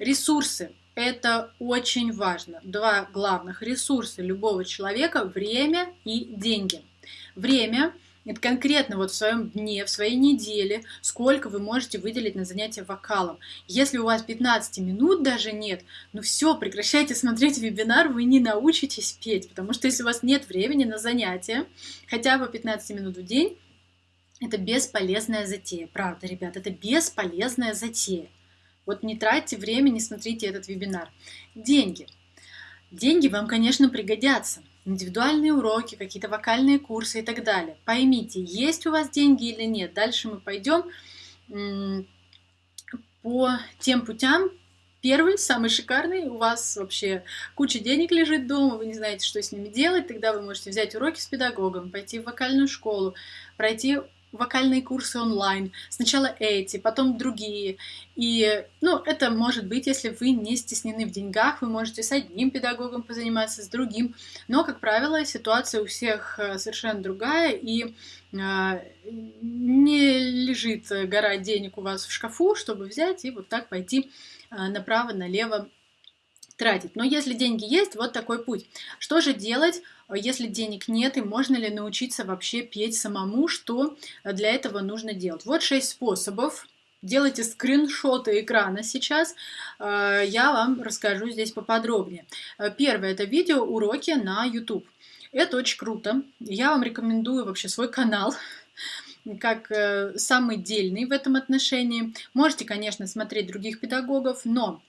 Ресурсы. Это очень важно. Два главных ресурса любого человека – время и деньги. Время – это конкретно вот в своем дне, в своей неделе, сколько вы можете выделить на занятие вокалом. Если у вас 15 минут даже нет, ну все, прекращайте смотреть вебинар, вы не научитесь петь, потому что если у вас нет времени на занятие, хотя бы 15 минут в день, это бесполезная затея. Правда, ребят, это бесполезная затея. Вот не тратьте время, не смотрите этот вебинар. Деньги. Деньги вам, конечно, пригодятся. Индивидуальные уроки, какие-то вокальные курсы и так далее. Поймите, есть у вас деньги или нет. Дальше мы пойдем по тем путям. Первый, самый шикарный, у вас вообще куча денег лежит дома, вы не знаете, что с ними делать, тогда вы можете взять уроки с педагогом, пойти в вокальную школу, пройти вокальные курсы онлайн. Сначала эти, потом другие. И, ну, это может быть, если вы не стеснены в деньгах, вы можете с одним педагогом позаниматься, с другим. Но, как правило, ситуация у всех э, совершенно другая, и э, не лежит гора денег у вас в шкафу, чтобы взять и вот так пойти э, направо-налево тратить. Но если деньги есть, вот такой путь. Что же делать, если денег нет, и можно ли научиться вообще петь самому, что для этого нужно делать? Вот шесть способов. Делайте скриншоты экрана сейчас, э, я вам расскажу здесь поподробнее. Э, первое – это видео уроки на YouTube. Это очень круто. Я вам рекомендую вообще свой канал, как э, самый дельный в этом отношении. Можете, конечно, смотреть других педагогов, но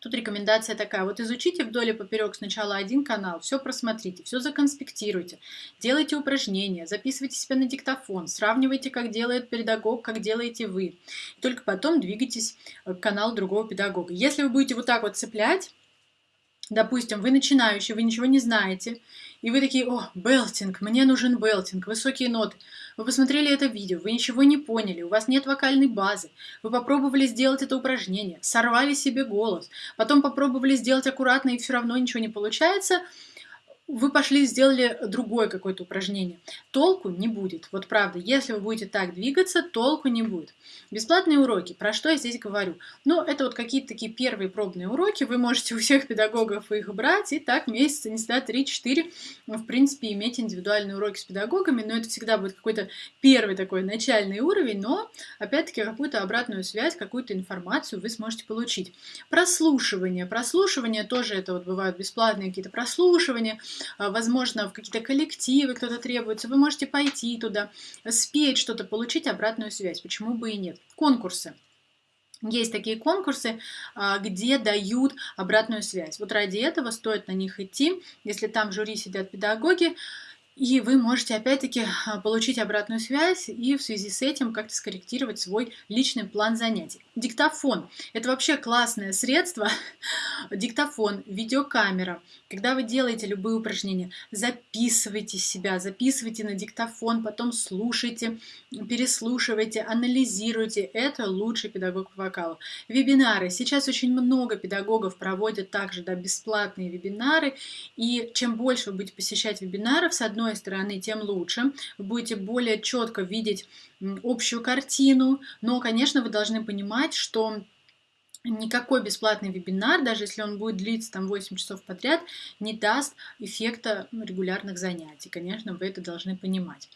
Тут рекомендация такая, вот изучите вдоль и поперек сначала один канал, все просмотрите, все законспектируйте, делайте упражнения, записывайте себя на диктофон, сравнивайте, как делает педагог, как делаете вы. И только потом двигайтесь к каналу другого педагога. Если вы будете вот так вот цеплять, допустим, вы начинающий, вы ничего не знаете, и вы такие, о, белтинг, мне нужен белтинг, высокие ноты. Вы посмотрели это видео, вы ничего не поняли, у вас нет вокальной базы. Вы попробовали сделать это упражнение, сорвали себе голос, потом попробовали сделать аккуратно, и все равно ничего не получается – вы пошли сделали другое какое-то упражнение. Толку не будет. Вот правда, если вы будете так двигаться, толку не будет. Бесплатные уроки. Про что я здесь говорю? Ну, это вот какие-то такие первые пробные уроки. Вы можете у всех педагогов их брать и так месяца, не знаю, 3-4, в принципе, иметь индивидуальные уроки с педагогами. Но это всегда будет какой-то первый такой начальный уровень, но, опять-таки, какую-то обратную связь, какую-то информацию вы сможете получить. Прослушивание. Прослушивание тоже это вот бывают бесплатные какие-то прослушивания. А, возможно, в какие-то коллективы кто-то требуется, вы можете пойти туда, спеть что-то, получить обратную связь. Почему бы и нет? Конкурсы. Есть такие конкурсы, а, где дают обратную связь. Вот ради этого стоит на них идти. Если там в жюри сидят педагоги, и вы можете опять-таки а, получить обратную связь и в связи с этим как-то скорректировать свой личный план занятий. Диктофон. Это вообще классное средство. Диктофон, видеокамера. Когда вы делаете любые упражнения, записывайте себя, записывайте на диктофон, потом слушайте, переслушивайте, анализируйте. Это лучший педагог по вокалу. Вебинары. Сейчас очень много педагогов проводят также да, бесплатные вебинары. И чем больше вы будете посещать вебинаров, с одной одной стороны, тем лучше. Вы будете более четко видеть общую картину, но, конечно, вы должны понимать, что никакой бесплатный вебинар, даже если он будет длиться там 8 часов подряд, не даст эффекта регулярных занятий. Конечно, вы это должны понимать.